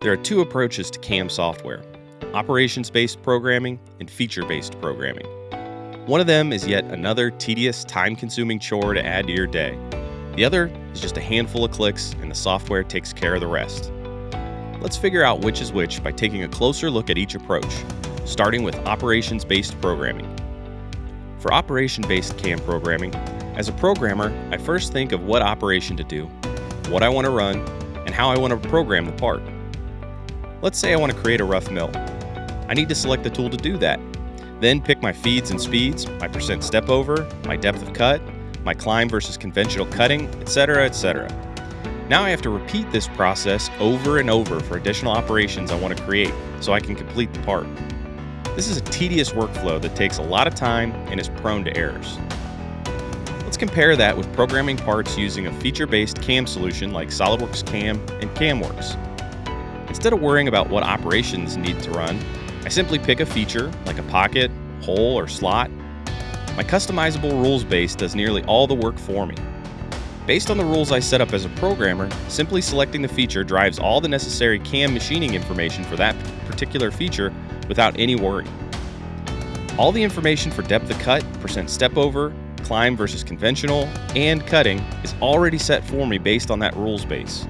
There are two approaches to CAM software operations based programming and feature based programming. One of them is yet another tedious, time consuming chore to add to your day. The other is just a handful of clicks and the software takes care of the rest. Let's figure out which is which by taking a closer look at each approach, starting with operations based programming. For operation based CAM programming, as a programmer, I first think of what operation to do, what I want to run, and how I want to program the part. Let's say I want to create a rough mill. I need to select the tool to do that. Then pick my feeds and speeds, my percent step over, my depth of cut, my climb versus conventional cutting, etc., etc. Now I have to repeat this process over and over for additional operations I want to create so I can complete the part. This is a tedious workflow that takes a lot of time and is prone to errors. Let's compare that with programming parts using a feature-based CAM solution like SOLIDWORKS CAM and CAMWORKS. Instead of worrying about what operations need to run, I simply pick a feature like a pocket, hole, or slot. My customizable rules base does nearly all the work for me. Based on the rules I set up as a programmer, simply selecting the feature drives all the necessary CAM machining information for that particular feature without any worry. All the information for depth of cut, percent step over, climb versus conventional, and cutting is already set for me based on that rules base.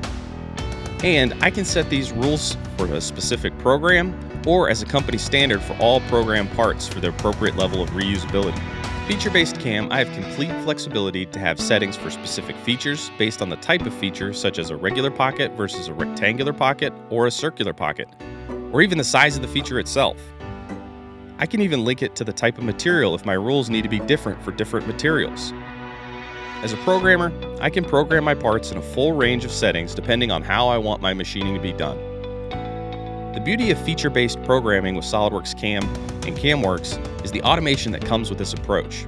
And I can set these rules for a specific program or as a company standard for all program parts for the appropriate level of reusability. Feature-based CAM, I have complete flexibility to have settings for specific features based on the type of feature such as a regular pocket versus a rectangular pocket or a circular pocket, or even the size of the feature itself. I can even link it to the type of material if my rules need to be different for different materials. As a programmer, I can program my parts in a full range of settings depending on how I want my machining to be done. The beauty of feature-based programming with SOLIDWORKS CAM and CAMWORKS is the automation that comes with this approach.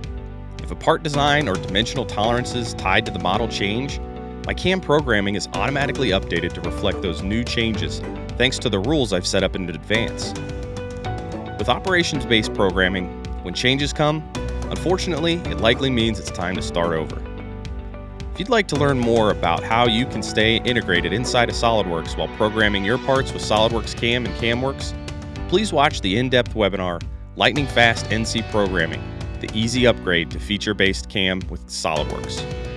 If a part design or dimensional tolerances tied to the model change, my CAM programming is automatically updated to reflect those new changes thanks to the rules I've set up in advance. With operations based programming, when changes come, unfortunately, it likely means it's time to start over. You'd like to learn more about how you can stay integrated inside of SOLIDWORKS while programming your parts with SOLIDWORKS CAM and CAMWORKS, please watch the in depth webinar Lightning Fast NC Programming, the easy upgrade to feature based CAM with SOLIDWORKS.